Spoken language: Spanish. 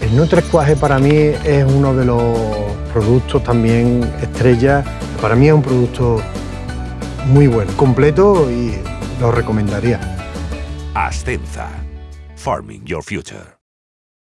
El Nutresquaje para mí es uno de los productos también estrella. Para mí es un producto muy bueno, completo y lo recomendaría. Ascenza. Farming Your Future.